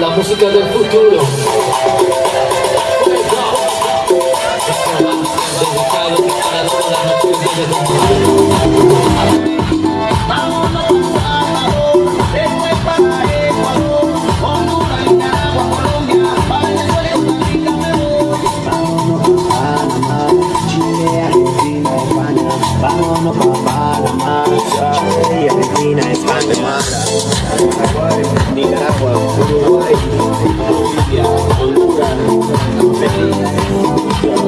la música del futuro. Vámonos pa' Panamá, Chile, Argentina, España, Nicaragua,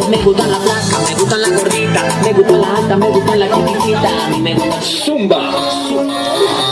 me gusta la blanca, me gusta la gordita, me gusta la alta, me gusta la chiquitita, a mí me gusta Zumba.